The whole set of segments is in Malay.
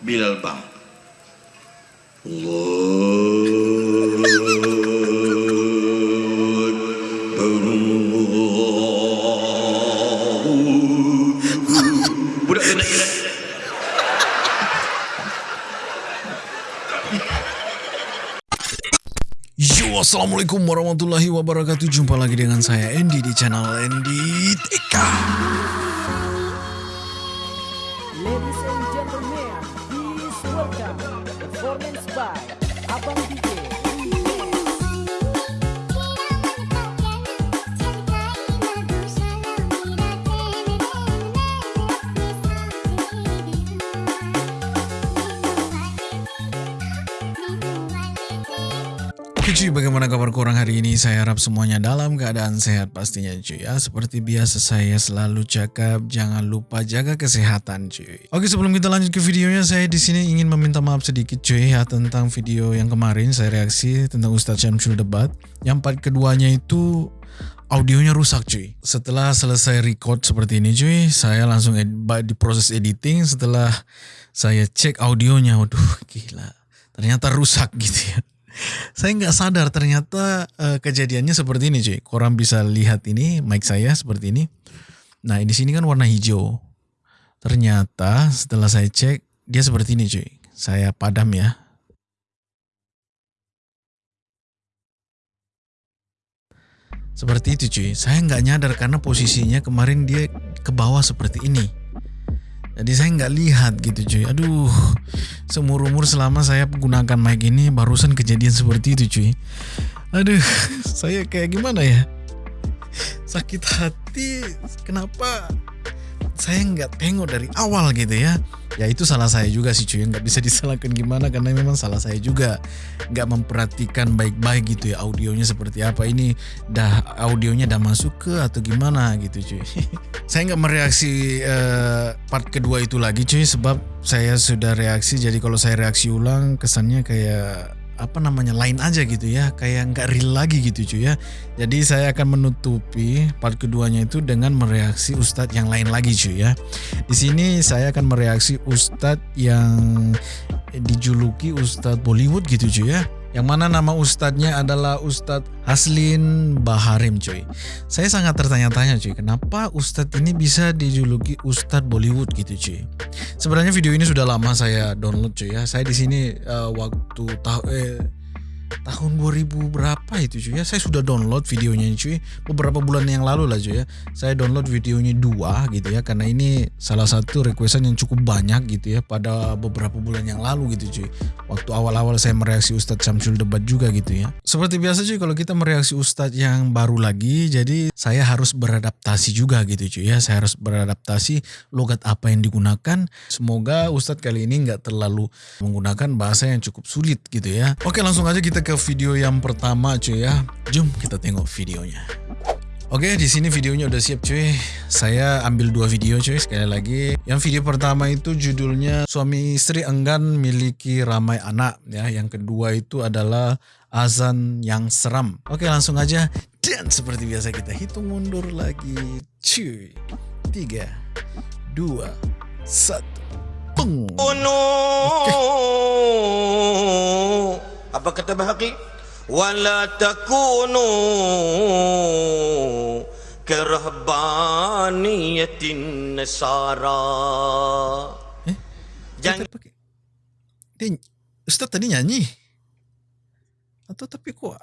Bilal Bang. Assalamualaikum warahmatullahi wabarakatuh. Jumpa lagi dengan saya Andy di channel Andy TK korang hari ini? Saya harap semuanya dalam keadaan sehat pastinya cuy ya Seperti biasa saya selalu cakap Jangan lupa jaga kesehatan cuy Oke sebelum kita lanjut ke videonya Saya di sini ingin meminta maaf sedikit cuy ya Tentang video yang kemarin saya reaksi Tentang Ustadz Syamsul Debat Yang part keduanya itu audionya rusak cuy. Setelah selesai record seperti ini cuy, saya langsung ed- di proses editing. Setelah saya cek audionya, waduh gila, ternyata rusak gitu ya. Saya nggak sadar ternyata eh, kejadiannya seperti ini cuy. Korang bisa lihat ini mic saya seperti ini. Nah di sini kan warna hijau. Ternyata setelah saya cek dia seperti ini cuy. Saya padam ya. Seperti itu cuy. Saya nggak nyadar karena posisinya kemarin dia ke bawah seperti ini. Jadi saya nggak lihat gitu cuy. Aduh, seumur umur selama saya menggunakan mic ini barusan kejadian seperti itu cuy. Aduh, saya kayak gimana ya? Sakit hati. Kenapa saya nggak tengok dari awal gitu ya? Ya itu salah saya juga sih cuy. Nggak bisa disalahkan gimana karena memang salah saya juga nggak memperhatikan baik-baik gitu ya audionya seperti apa ini dah audionya dah masuk ke atau gimana gitu cuy saya nggak mereaksi eh, part kedua itu lagi cuy sebab saya sudah reaksi jadi kalau saya reaksi ulang kesannya kayak apa namanya lain aja gitu ya. Kayak nggak real lagi gitu cuy ya. Jadi saya akan menutupi part keduanya itu dengan mereaksi ustadz yang lain lagi cuy ya. Di sini saya akan mereaksi ustadz yang dijuluki Ustadz Bollywood gitu cuy ya. Yang mana nama ustadznya adalah Ustadz Haslin Baharim cuy. Saya sangat tertanya-tanya cuy, kenapa Ustadz ini bisa dijuluki Ustadz Bollywood gitu cuy. Sebenarnya video ini sudah lama saya download cuy ya. Saya di sini eh, waktu tahu eh, tahun 2000 berapa itu cuy? Ya saya sudah download videonya cuy. Beberapa bulan yang lalu lah cuy ya. Saya download videonya dua gitu ya. Karena ini salah satu requestan yang cukup banyak gitu ya pada beberapa bulan yang lalu gitu cuy. Waktu awal-awal saya mereaksi Ustadz Samsul Debat juga gitu ya. Seperti biasa cuy kalau kita mereaksi Ustadz yang baru lagi jadi saya harus beradaptasi juga gitu cuy ya. Saya harus beradaptasi logat apa yang digunakan. Semoga Ustadz kali ini nggak terlalu menggunakan bahasa yang cukup sulit gitu ya. Oke langsung aja kita ke video yang pertama cuy ya jom kita tengok videonya Oke, di sini videonya udah siap cuy. Saya ambil dua video cuy sekali lagi. Yang video pertama itu judulnya suami istri enggan miliki ramai anak ya. Yang kedua itu adalah azan yang seram. Oke, langsung aja dan seperti biasa kita hitung mundur lagi. Cuy. Tiga, dua, satu. Peng. takunu apa kata bahaki wala takunu kerahbaniyatin nasara Eh? jangan pakai. Dia Ustaz tadi nyanyi. Atau tapi kok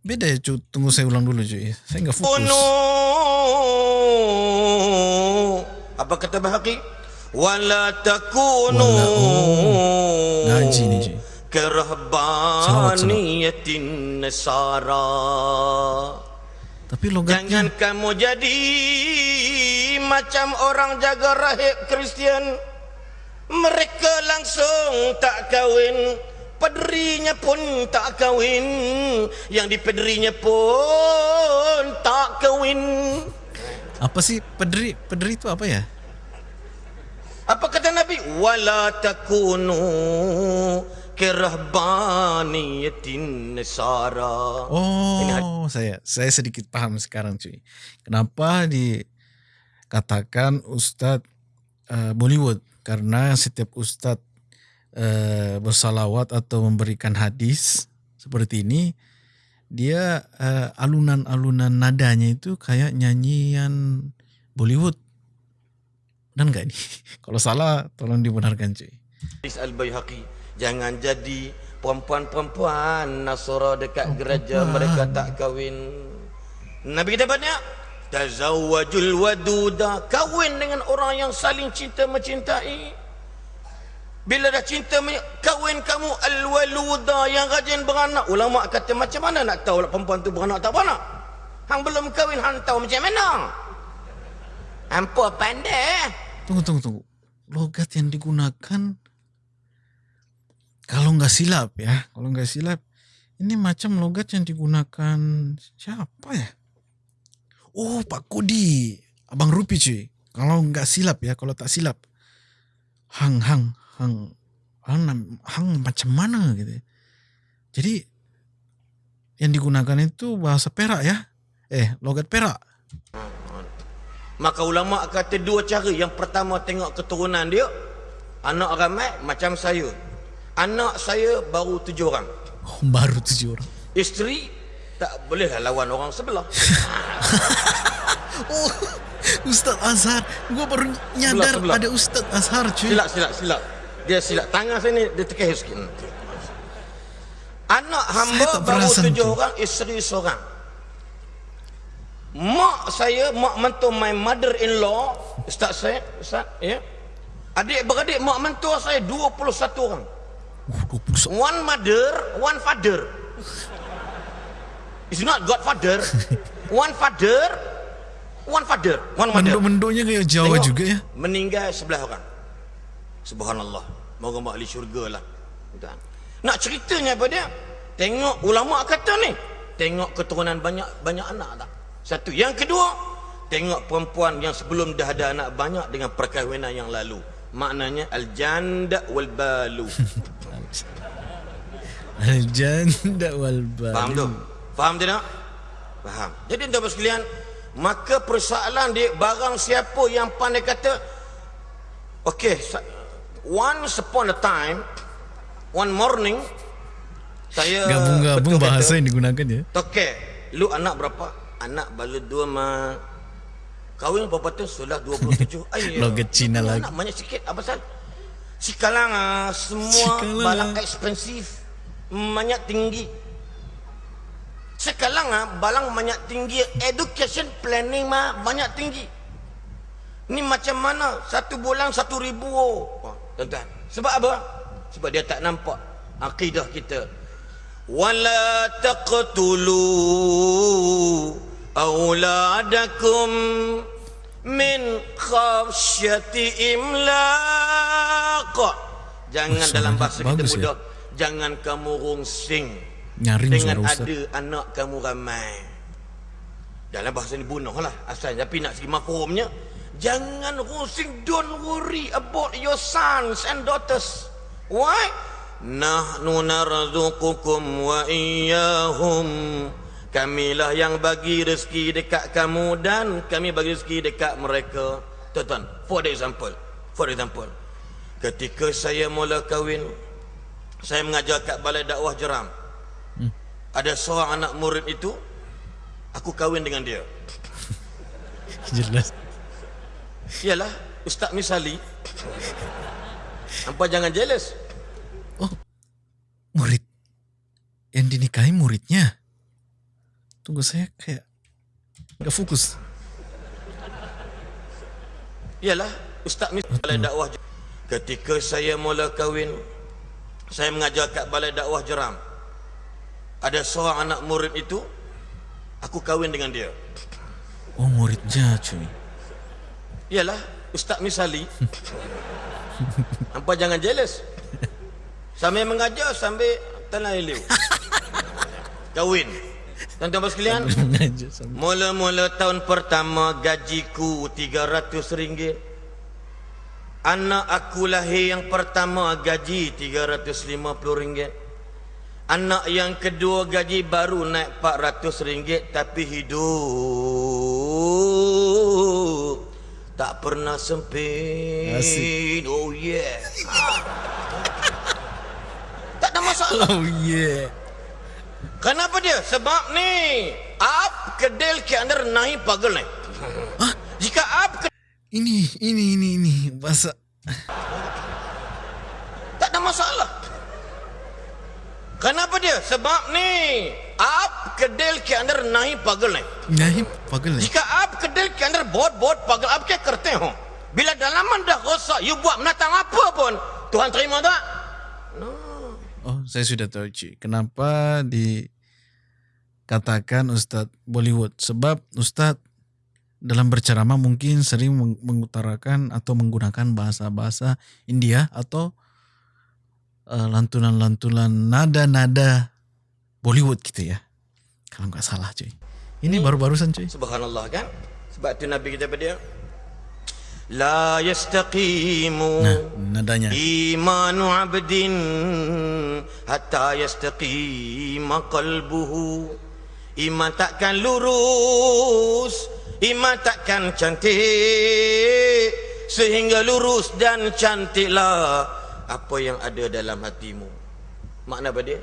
beda ya cuy. Tunggu saya ulang dulu cuy. Saya nggak fokus. takunu apa kata bahaki wala takunu Wala- oh. Ngaji nih cuy. Kerahbaniyatin nasara Tapi logatnya Jangan kamu jadi macam orang jaga rahib Kristian. Mereka langsung tak kahwin. Pederinya pun tak kahwin. Yang di pederinya pun tak kahwin. apa sih pederi? Pederi itu apa ya? Apa kata Nabi? Wala takunu kerahbaniyatin nasara. Oh, saya saya sedikit paham sekarang cuy. Kenapa dikatakan Ustadz eh, Bollywood? Karena setiap Ustadz uh, bersalawat atau memberikan hadis seperti ini, dia uh, alunan-alunan nadanya itu kayak nyanyian Bollywood. Dan enggak ini? Kalau salah tolong dibenarkan cuy. Al-Bayhaqi Jangan jadi perempuan-perempuan. Nasara dekat gereja Mereka tak kahwin. Nabi kita banyak Tazawwajul waduda. Kahwin dengan orang yang saling cinta mencintai. Bila dah cinta Kahwin kamu Al-waluda yang rajin beranak. Ulama kata macam mana nak tahu Perempuan tu beranak tak beranak? Hang belum kahwin Hang tahu macam mana? Hampa pandai eh? Tunggu, tunggu, tunggu. Logat yang digunakan kalau nggak silap ya, kalau nggak silap, ini macam logat yang digunakan siapa ya? Oh, Pak Kodi, Abang Rupi cuy. Kalau nggak silap ya, kalau tak silap, hang hang hang hang, hang macam mana gitu. Jadi yang digunakan itu bahasa Perak ya, eh logat Perak. Maka ulama kata dua cara. Yang pertama tengok keturunan dia. Anak ramai macam saya. Anak saya baru tujuh orang. Oh, baru tujuh orang. Isteri tak boleh lah lawan orang sebelah. oh, Ustaz Azhar. Gua baru nyadar sebelah, sebelah. ada Ustaz Azhar cuy. Silap, silap, silap. Dia silap. Tangan saya ni dia tekan sikit. Anak hamba baru tujuh orang, isteri seorang. Mak saya, mak mentua my mother-in-law, Ustaz saya, Ustaz, ya. Adik-beradik mak mentua saya 21 orang. One mother, one father. It's not Godfather. One father, one father, one mother. Menduk-menduknya kayak Jawa Tengok, juga ya. Meninggal sebelah orang. Subhanallah. Moga mak ahli syurga lah. Nak ceritanya apa dia? Tengok ulama kata ni. Tengok keturunan banyak banyak anak tak? Satu. Yang kedua, tengok perempuan yang sebelum dah ada anak banyak dengan perkahwinan yang lalu. Maknanya al-janda wal balu. Al-janda wal balu. Faham tu? Faham tidak? Faham. Jadi tuan-tuan sekalian, maka persoalan dia barang siapa yang pandai kata okey, once upon a time, one morning saya gabung-gabung bahasa yang digunakan ya. Okey, lu anak berapa? Anak baru dua mah Kahwin berapa tu? Sudah 27 Ayah Logat Cina lagi Anak banyak sikit Apa pasal? Sekarang ah, semua Cikalang. barang ekspensif banyak tinggi. Sekarang ah balang banyak tinggi, education planning mah banyak tinggi. Ni macam mana? Satu bulan satu ribu. Oh, tuan-tuan. Sebab apa? Sebab dia tak nampak akidah kita. Wala taqtulu auladakum min khafsyati imlaq. Jangan dalam bahasa kita mudah. Ya? jangan kamu rungsing Nyaring dengan ada anak kamu ramai. Dalam bahasa ini bunuh lah asal tapi nak segi mafhumnya jangan rungsing don't worry about your sons and daughters. Why? Nahnu narzuqukum wa iyyahum. Kamilah yang bagi rezeki dekat kamu dan kami bagi rezeki dekat mereka. Tuan-tuan, for example, for example, ketika saya mula kahwin, saya mengajar kat balai dakwah jeram. Hmm. ada seorang anak murid itu aku kahwin dengan dia. Jelas. Iyalah ustaz misali. Nampak jangan jealous. Oh murid. Yang dinikahi muridnya. Tunggu saya kayak nggak fokus. Iyalah ustaz misali balai dakwah ketika saya mula kahwin saya mengajar kat balai dakwah jeram. Ada seorang anak murid itu aku kahwin dengan dia. Oh muridnya cuy. Iyalah ustaz misali. Nampak jangan jealous. Sambil mengajar sambil tanah iliu kahwin. Tuan-tuan sekalian. Mula-mula tahun pertama Gajiku 300 ringgit Anak aku lahir yang pertama gaji RM350. Anak yang kedua gaji baru naik RM400 tapi hidup tak pernah sempit. Asik. Oh yeah. masalah. Oh yeah. Kenapa dia? Sebab ni आप kedel ke अंदर नहीं पागल है jika आप ke- Ini, ini, ini, ini bahasa. tak ada masalah. Kenapa dia? Sebab ni आप kedel ke अंदर नहीं पागल है Nahi pagal ni. jika आप kedel ke अंदर बहुत बहुत पागल आप क्या करते हो bila dalaman dah rosak you buat menatang apa pun Tuhan terima tak Oh, saya sudah tahu cuy. Kenapa dikatakan Ustadz Bollywood? Sebab Ustadz dalam berceramah mungkin sering meng- mengutarakan atau menggunakan bahasa-bahasa India atau uh, lantunan-lantunan nada-nada Bollywood gitu ya. Kalau nggak salah cuy. Ini baru-barusan cuy. Subhanallah kan sebab tu Nabi kita pada La yastaqimu Nah, nadanya. Imanu abdin Hatta yastaqima qalbuhu Iman takkan lurus Iman takkan cantik Sehingga lurus dan cantiklah Apa yang ada dalam hatimu Makna apa dia?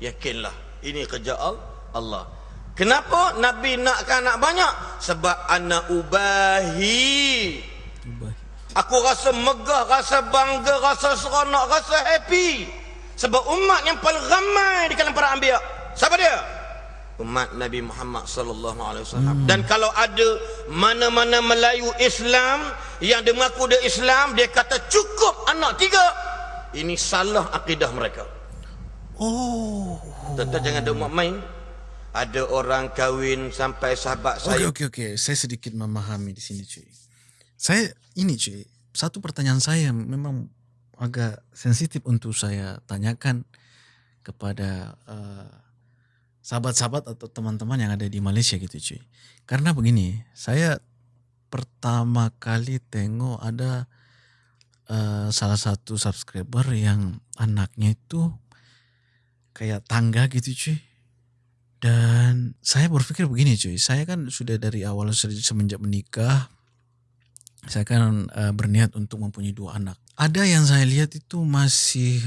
Yakinlah Ini kerja Al- Allah Kenapa Nabi nakkan anak banyak? Sebab anak ubahi Aku rasa megah, rasa bangga, rasa seronok, rasa happy. Sebab umat yang paling ramai di kalangan para anbiya. Siapa dia? Umat Nabi Muhammad sallallahu alaihi wasallam. Dan kalau ada mana-mana Melayu Islam yang dia mengaku dia Islam, dia kata cukup anak tiga. Ini salah akidah mereka. Oh. Tuan-tuan jangan ada umat main. Ada orang kahwin sampai sahabat Oke saya. oke oke, saya sedikit memahami di sini cuy. Saya ini cuy, satu pertanyaan saya memang agak sensitif untuk saya tanyakan kepada eh, sahabat-sahabat atau teman-teman yang ada di Malaysia gitu cuy. Karena begini, saya pertama kali tengok ada eh, salah satu subscriber yang anaknya itu kayak tangga gitu cuy. Dan saya berpikir begini cuy, saya kan sudah dari awal se- semenjak menikah, saya kan eh, berniat untuk mempunyai dua anak. Ada yang saya lihat itu masih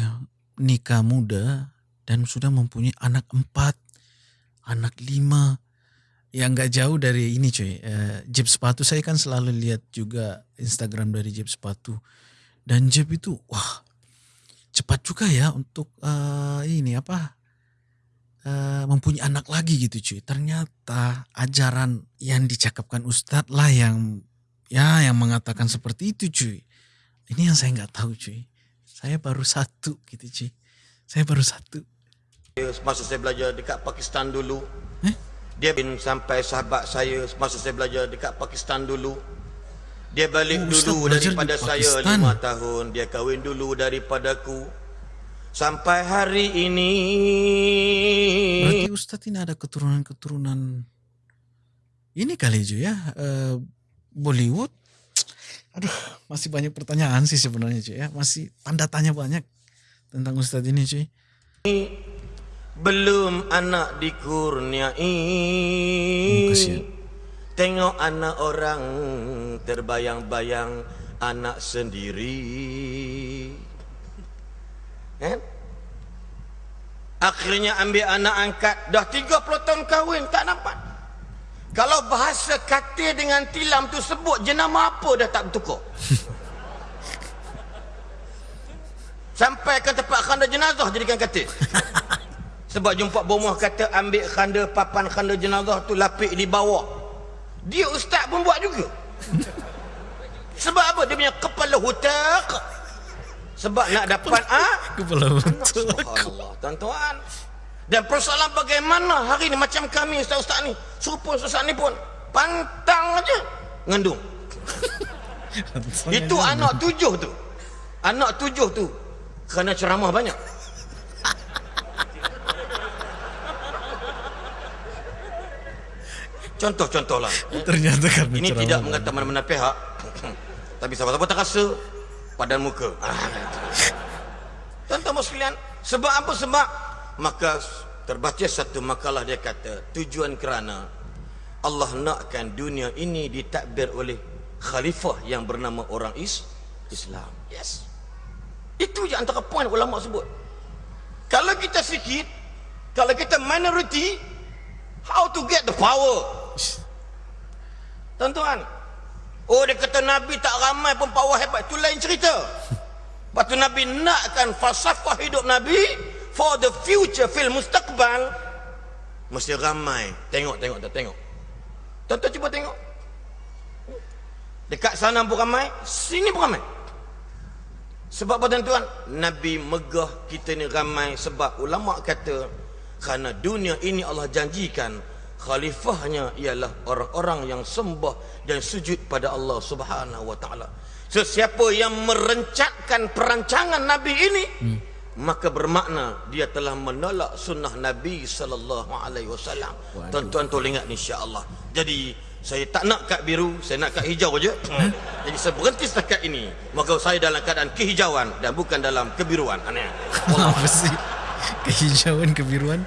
nikah muda dan sudah mempunyai anak empat, anak lima, yang nggak jauh dari ini cuy. Eh, Jeep sepatu saya kan selalu lihat juga Instagram dari Jeep sepatu dan Jeep itu wah cepat juga ya untuk eh, ini apa eh, mempunyai anak lagi gitu cuy. Ternyata ajaran yang dicakapkan Ustadz lah yang ya yang mengatakan seperti itu cuy. Ini yang saya nggak tahu cuy. Saya baru satu gitu cuy. Saya baru satu. Masa saya belajar dekat Pakistan dulu. Eh? Dia bin sampai sahabat saya masa saya belajar dekat Pakistan dulu. Dia balik Oh, Ustaz dulu daripada saya Pakistan. lima tahun. Dia kahwin dulu daripadaku. Sampai hari ini. Berarti Ustadz ini ada keturunan-keturunan ini kali cuy ya. eh, Bollywood. Aduh, masih banyak pertanyaan sih sebenarnya cuy ya. Masih tanda tanya banyak tentang Ustadz ini cuy. Belum anak dikurniai. Kasihan. Tengok anak orang terbayang-bayang anak sendiri. Kan? Akhirnya ambil anak angkat. Dah 30 tahun kahwin tak dapat. Kalau bahasa katil dengan tilam tu sebut jenama apa dah tak bertukar. Sampai ke tempat khanda jenazah jadikan katil. Sebab jumpa bomah kata ambil khanda papan khanda jenazah tu lapik di bawah. Dia ustaz pun buat juga. Sebab apa? Dia punya kepala hutak. Sebab nak dapat ah Kepala betul. Subhanallah tuan-tuan. Dan persoalan bagaimana hari ni macam kami ustaz-ustaz ni. Serupa ustaz ni pun pantang aja ngendung. Itu anak tujuh tu. Anak tujuh tu kerana ceramah banyak. Contoh-contoh lah. Ternyata karena Ini tidak mengata mana-mana pihak. Tapi siapa-siapa tak rasa padan muka. Ah, Tuan-tuan sekalian, sebab apa sebab? Maka terbaca satu makalah dia kata, tujuan kerana Allah nakkan dunia ini ditadbir oleh khalifah yang bernama orang is Islam. Yes. Itu je antara poin ulama sebut. Kalau kita sikit, kalau kita minority, how to get the power? Tuan-tuan, oh dia kata Nabi tak ramai pun power hebat. Itu lain cerita. Lepas tu Nabi nakkan falsafah hidup Nabi for the future fil mustaqbal mesti ramai. Tengok, tengok, tak tengok. Tuan-tuan cuba tengok. Dekat sana pun ramai, sini pun ramai. Sebab apa tuan-tuan? Nabi megah kita ni ramai sebab ulama kata kerana dunia ini Allah janjikan khalifahnya ialah orang-orang yang sembah dan sujud pada Allah Subhanahu wa taala. Sesiapa yang merencatkan perancangan Nabi ini hmm. maka bermakna dia telah menolak sunnah Nabi sallallahu alaihi wasallam. Tuan-tuan tolong ingat insya-Allah. Jadi saya tak nak kad biru, saya nak kad hijau aja. Hmm. Jadi saya berhenti setakat ini. Maka saya dalam keadaan kehijauan dan bukan dalam kebiruan. Aneh. Apa sih? Kehijauan, kebiruan?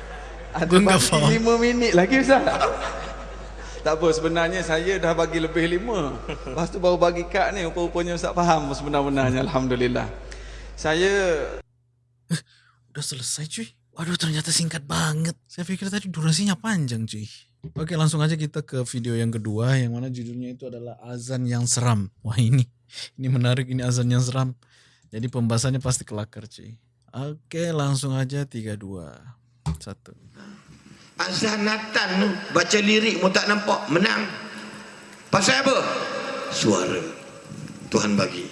Ada nggak bagi faham. lima minit lagi Ustaz. tak apa sebenarnya saya dah bagi lebih lima. Lepas tu baru bagi kad ni rupa-rupanya Ustaz faham sebenar-benarnya Alhamdulillah. Saya Udah selesai cuy. Waduh ternyata singkat banget. Saya pikir tadi durasinya panjang cuy. Oke langsung aja kita ke video yang kedua yang mana judulnya itu adalah azan yang seram. Wah ini ini menarik ini azan yang seram. Jadi pembahasannya pasti kelakar cuy. Oke langsung aja 3 2 1. Azanatan tu baca lirik mu tak nampak menang. Pasal apa? Suara. Tuhan bagi.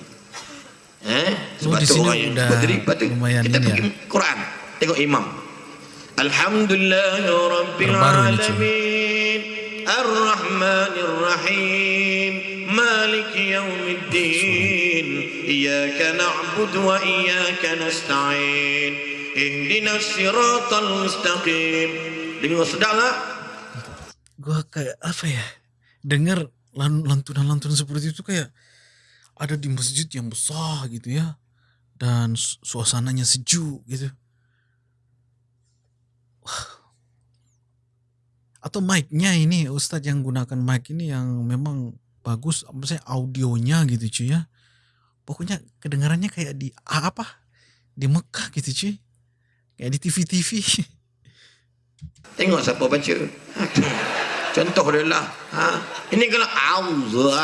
Eh? Oh, di sini orang yang berdiri, lepas tu lumayan kita pergi ya. Quran. Tengok imam. Alhamdulillah Rabbil Terbaru ini, cuy. Alamin. Ar-Rahmanir Rahim. Malik Yawmiddin. Iyyaka na'budu wa iyyaka nasta'in. Ihdinas siratal mustaqim. Dengar sedap tak? Gua kayak apa ya? Dengar lan- lantunan-lantunan seperti itu kayak ada di masjid yang besar gitu ya. Dan su- suasananya sejuk gitu. Wah. Atau mic-nya ini Ustadz yang gunakan mic ini yang memang bagus maksudnya audionya gitu cuy ya. Pokoknya kedengarannya kayak di apa? Di Mekah gitu cuy. Kayak di TV-TV. Tengok siapa baca. Ha, Contoh dia lah. Ha? Ini kalau Allahu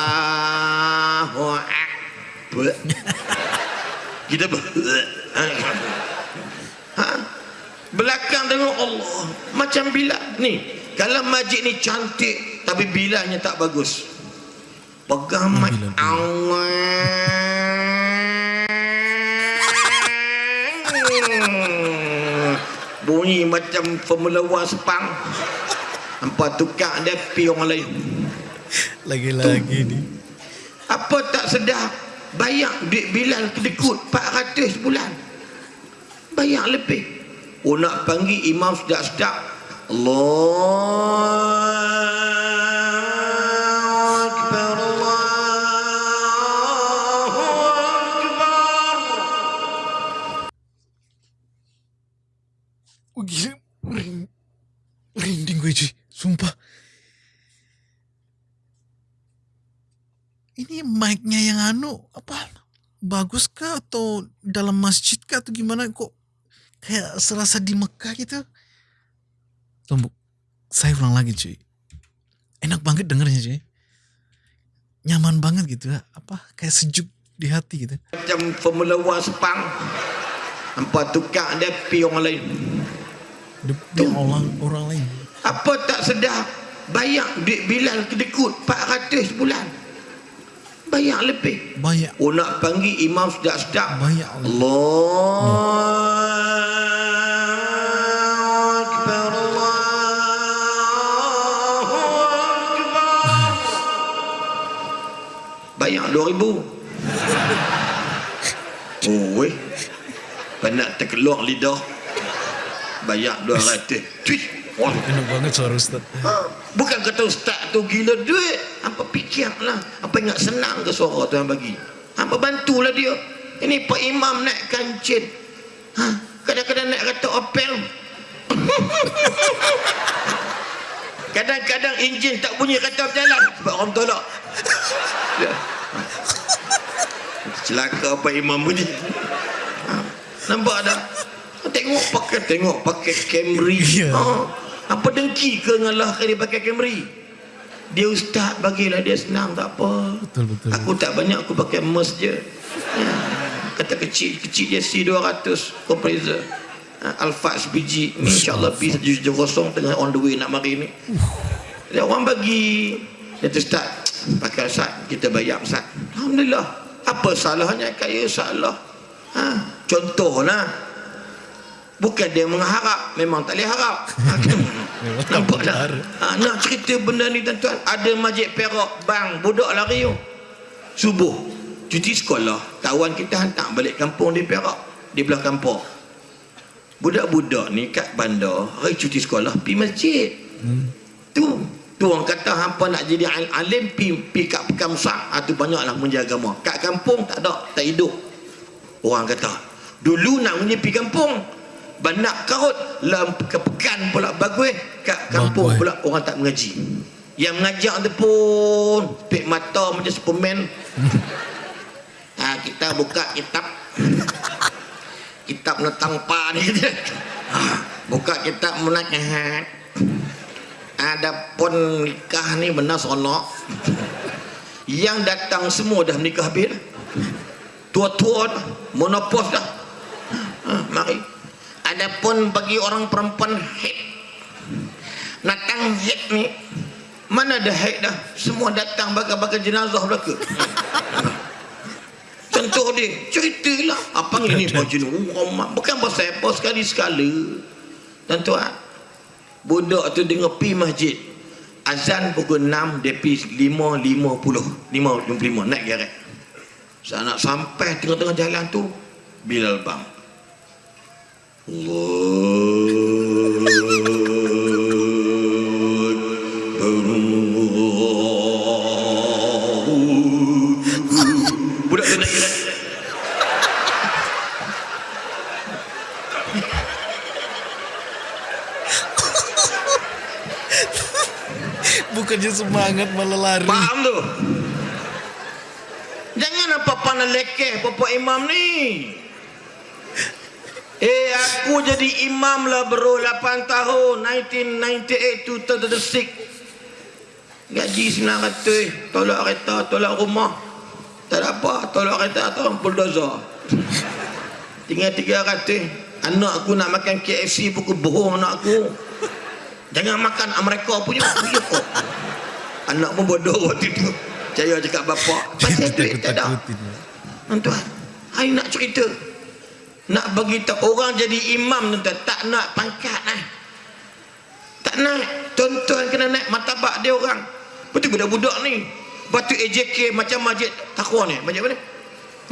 Akbar. Kita ber... Ha? Ha? Belakang tengok Allah. Macam bila. Ni. Kalau majid ni cantik. Tapi bilanya tak bagus. Pegang mic. Allah. Bunyi macam Formula One Sepang. Hampa tukar dia pi orang lain. Lagi-lagi nih. Apa tak sedar bayar duit Bilal kedekut 400 bulan. Bayar lebih. Oh nak panggil imam sedap-sedap. Allah atau dalam masjid kah atau gimana kok kayak serasa di Mekah gitu. Tunggu, saya ulang lagi cuy. Enak banget dengernya cuy. Nyaman banget gitu ya, apa, kayak sejuk di hati gitu. Macam Formula One Sepang. Hampa tukar dia pi orang lain. Di, di orang, orang lain. Apa tak sedar bayar duit Bilal kedekut 400 bulan. Bayar lebih. Banyak, Oh nak panggil imam sedap-sedap. banyak. Allah Akbar Allahu Akbar. Bayar 2000. Oh weh. Penat terkeluar lidah. Bayar 200. Cuit. Oh. Enak banget suara Ustaz. Ha, bukan kata ustaz tu gila duit. Apa fikirlah. Apa ingat senang ke suara tu yang bagi. Apa bantulah dia. Ini Pak Imam naik kancin. Ha, kadang-kadang naik kata Opel. Kadang-kadang enjin tak bunyi kata berjalan. Sebab orang tolak. Celaka Pak Imam bunyi. Ha, nampak tak? Tengok pakai tengok pakai Camry. Ya. Ha. Apa dengki ke ngalah dia pakai Camry? Dia ustaz bagilah dia senang tak apa. Betul, betul. Aku tak banyak aku pakai Merc je. Ya. Kata kecil kecil je C200 compressor. Alphard sebiji ni insyaAllah B170 tengah on the way nak mari ni. Dia orang bagi dia tu start pakai Ustaz kita bayar Ustaz. Alhamdulillah. Apa salahnya kaya salah. Ha, contohlah Bukan dia mengharap Memang tak boleh harap ha? Nampak tak ha, Nak cerita benda ni tuan-tuan Ada masjid Perak Bang budak lari tu Subuh Cuti sekolah Kawan kita hantar balik kampung di Perak Di belah kampung Budak-budak ni kat bandar Hari cuti sekolah Pergi masjid hmm. Tu Tu orang kata hampa nak jadi al- alim pi pi kat pekan besar. Ha, tu banyaklah menjaga agama. Kat kampung tak ada, tak hidup. Orang kata, dulu nak menjadi pi kampung, banyak karut lam pekan pula bagus kat kampung pula orang tak mengaji. Yang mengajar tu pun pek mata macam Superman. ha, kita buka kitab kitab tentang pan. Ha, buka kitab menasihat. Ada pun nikah ni benar sonok. Yang datang semua dah menikah habis. Tua-tua dah, monopos dah. Ha, mari. Ada pun bagi orang perempuan haid. Datang haid ni mana ada haid dah? Semua datang bakal-bakal jenazah belaka. Contoh dia, ceritalah. Apa ini baju ni? Oh. Bukan pasal apa sekali-sekala. Tuan-tuan, budak tu dengar pi masjid. Azan pukul 6, dia pi 5, 50. 5, 55, naik geret. Saya nak sampai tengah-tengah jalan tu, Bilal bang. Budak tu. Bukannya semangat malah lari. Faham tu? Jangan apa pandang lekeh Bapak Imam ni. Eh aku jadi imam lah bro 8 tahun 1998 to 2006 Gaji 900 Tolak kereta Tolak rumah Tak ada apa Tolak kereta atau bulldozer Tinggal 300 Anak aku nak makan KFC pukul bohong anak aku Jangan makan Amerika punya. Anak pun bodoh waktu tu. Saya cakap bapak, pasal duit tak ada. Tuan-tuan, hari nak cerita. Nak bagi orang jadi imam tuan tak nak pangkat lah. Tak nak. Tuan-tuan kena naik martabak dia orang. Betul budak-budak ni. Batu AJK macam masjid takwa ni. Masjid apa ni?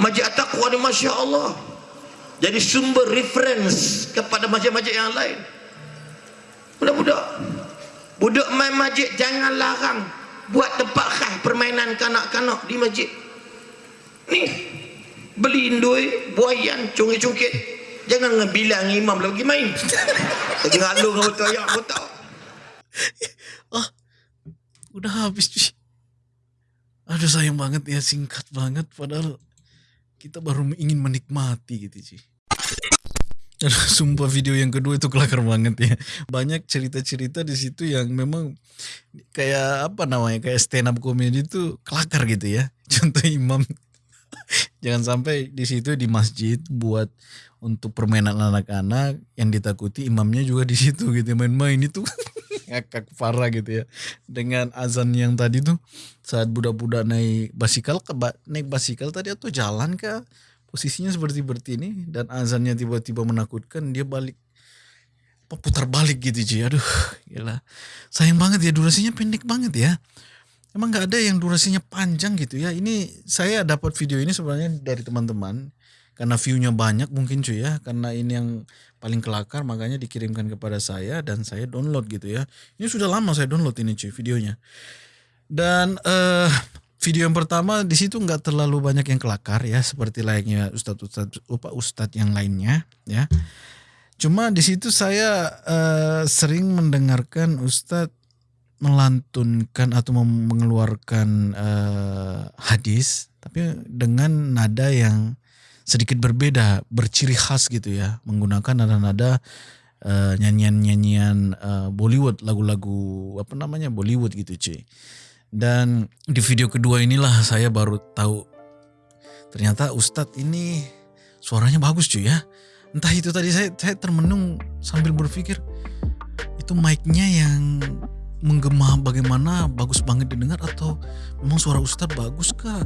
Masjid takwa ni Masya Allah. Jadi sumber reference kepada masjid-masjid yang lain. Budak-budak. Budak main masjid jangan larang buat tempat khas permainan kanak-kanak di masjid. Ni beli indui, buayan, cungkit-cungkit. Jangan dengan bilang imam lagi main. Lagi ngalung dengan betul ayam betul. Ah, udah habis cuy. Aduh sayang banget ya singkat banget padahal kita baru ingin menikmati gitu cuy. Aduh, sumpah video yang kedua itu kelakar banget ya. Banyak cerita-cerita di situ yang memang kayak apa namanya kayak stand up comedy itu kelakar gitu ya. Contoh imam jangan sampai di situ di masjid buat untuk permainan anak-anak yang ditakuti imamnya juga di situ gitu main-main itu. Ngakak parah gitu ya. Dengan azan yang tadi tuh saat budak-budak naik basikal ke naik basikal tadi atau jalan ke posisinya seperti seperti ini dan azannya tiba-tiba menakutkan dia balik putar balik gitu cuy aduh gila. Sayang banget ya durasinya pendek banget ya emang nggak ada yang durasinya panjang gitu ya? Ini saya dapat video ini sebenarnya dari teman-teman. Karena view-nya banyak mungkin cuy ya. Karena ini yang paling kelakar makanya dikirimkan kepada saya dan saya download gitu ya. Ini sudah lama saya download ini cuy videonya. Dan eh video yang pertama di situ nggak terlalu banyak yang kelakar ya. Seperti layaknya ustadz ustadz apa ustadz yang lainnya ya. Cuma di situ saya eh, sering mendengarkan ustadz melantunkan atau mengeluarkan eh, hadis tapi dengan nada yang sedikit berbeda, berciri khas gitu ya, menggunakan nada-nada uh, nyanyian-nyanyian uh, Bollywood, lagu-lagu apa namanya Bollywood gitu cuy. Dan di video kedua inilah saya baru tahu ternyata Ustadz ini suaranya bagus cuy ya. Entah itu tadi saya saya termenung sambil berpikir itu mic-nya yang menggema bagaimana bagus banget didengar atau memang suara Ustadz bagus kah?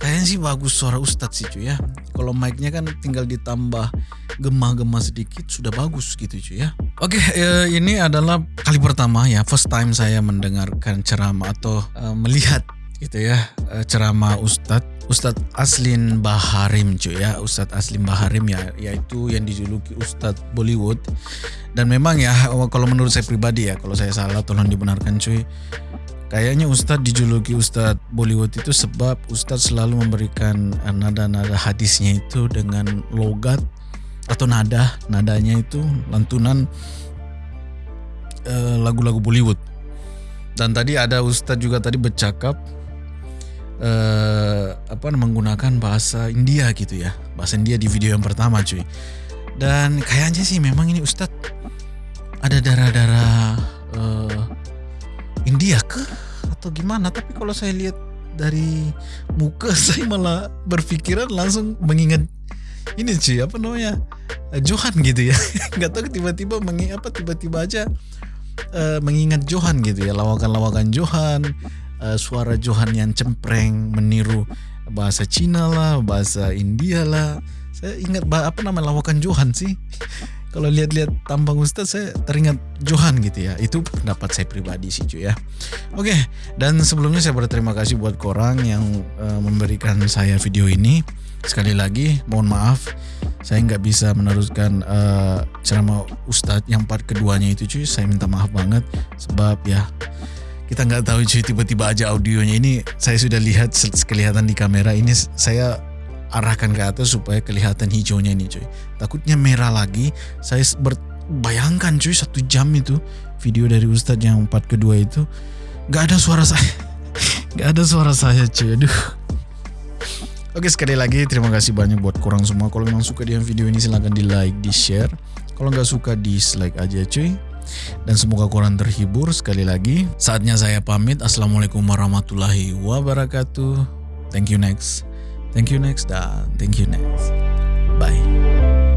Kayaknya sih bagus suara Ustadz sih cuy ya. Kalau mic-nya kan tinggal ditambah gema-gema sedikit sudah bagus gitu cuy ya. Oke eh, ini adalah kali pertama ya first time saya mendengarkan ceramah atau eh, melihat gitu ya. Eh, ceramah Ustadz. Ustadz Aslin Baharim cuy ya. Ustadz Aslin Baharim ya yaitu yang dijuluki Ustadz Bollywood. Dan memang ya kalau menurut saya pribadi ya kalau saya salah tolong dibenarkan cuy. Kayaknya Ustadz dijuluki Ustadz Bollywood itu sebab Ustadz selalu memberikan eh, nada-nada hadisnya itu dengan logat atau nada, nadanya itu lantunan eh, lagu-lagu uh, Bollywood. Dan tadi ada Ustadz juga tadi bercakap uh, apa menggunakan bahasa India gitu ya, bahasa India di video yang pertama cuy. Dan kayaknya sih memang ini Ustadz ada darah-darah uh, India ke atau gimana? Tapi kalau saya lihat dari muka saya malah berpikiran langsung mengingat ini cuy. Apa namanya? Johan gitu ya. Nggak tahu tiba-tiba mengingat apa tiba-tiba aja uh, mengingat Johan gitu ya. Lawakan-lawakan Johan uh, suara Johan yang cempreng meniru bahasa Cina lah bahasa India lah saya ingat apa nama lawakan Johan sih kalau lihat-lihat tampang Ustaz saya teringat Johan gitu ya. Itu pendapat saya pribadi sih cuy ya. Oke, dan sebelumnya saya berterima kasih buat korang yang uh, memberikan saya video ini. Sekali lagi mohon maaf saya nggak bisa meneruskan uh, ceramah Ustadz yang part keduanya itu cuy. Saya minta maaf banget sebab ya kita nggak tahu cuy tiba-tiba aja audionya ini saya sudah lihat kelihatan di kamera ini saya arahkan ke atas supaya kelihatan hijaunya ini cuy. Takutnya merah lagi. Saya bayangkan cuy satu jam itu video dari Ustadz yang part kedua itu nggak ada suara saya. nggak ada suara saya cuy. Aduh. Oke sekali lagi terima kasih banyak buat kurang semua. Kalau memang suka dengan video ini silahkan di like, di share. Kalau nggak suka dislike aja cuy. Dan semoga kurang terhibur sekali lagi. Saatnya saya pamit. Assalamualaikum warahmatullahi wabarakatuh. Thank you next. Thank you next dan thank you next. Bye.